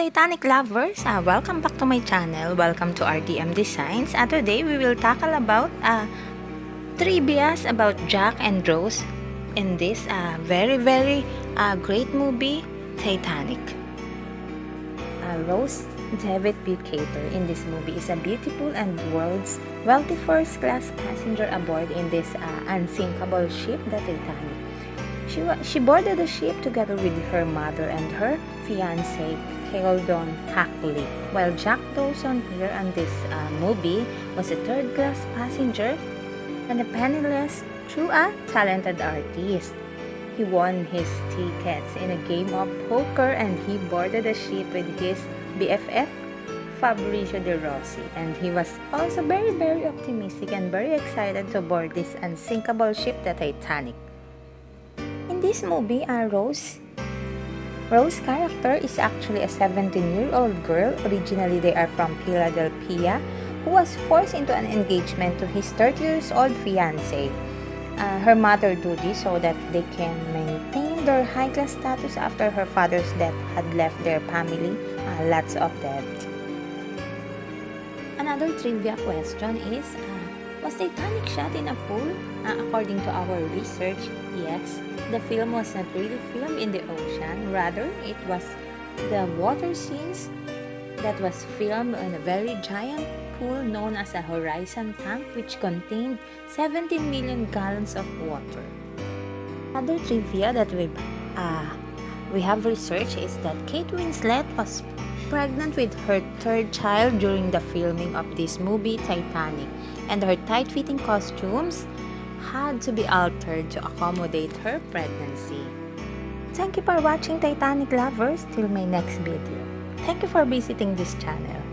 Titanic lovers! Uh, welcome back to my channel. Welcome to RDM Designs. Uh, today we will tackle about uh, trivias about Jack and Rose in this uh, very very uh, great movie Titanic. Uh, Rose DeWitt Bukater in this movie is a beautiful and world's wealthy first class passenger aboard in this uh, unsinkable ship, the Titanic. She, she boarded the ship together with her mother and her fiance, Caledon Hockley, while Jack Dawson here on this uh, movie was a third-class passenger and a penniless through a talented artist. He won his tickets in a game of poker and he boarded the ship with his BFF Fabrizio De Rossi and he was also very very optimistic and very excited to board this unsinkable ship the Titanic. This movie, uh, Rose Rose's character is actually a 17-year-old girl. Originally, they are from Philadelphia, who was forced into an engagement to his 30 years old fiance. Uh, her mother do this so that they can maintain their high-class status after her father's death had left their family uh, lots of debt. Another trivia question is, uh, was Titanic shot in a pool? Uh, according to our research, yes. The film was not really filmed in the ocean. Rather, it was the water scenes that was filmed in a very giant pool known as a horizon tank which contained 17 million gallons of water. Other trivia that we uh, we have researched is that Kate Winslet was pregnant with her third child during the filming of this movie Titanic and her tight-fitting costumes had to be altered to accommodate her pregnancy. Thank you for watching Titanic Lovers till my next video. Thank you for visiting this channel.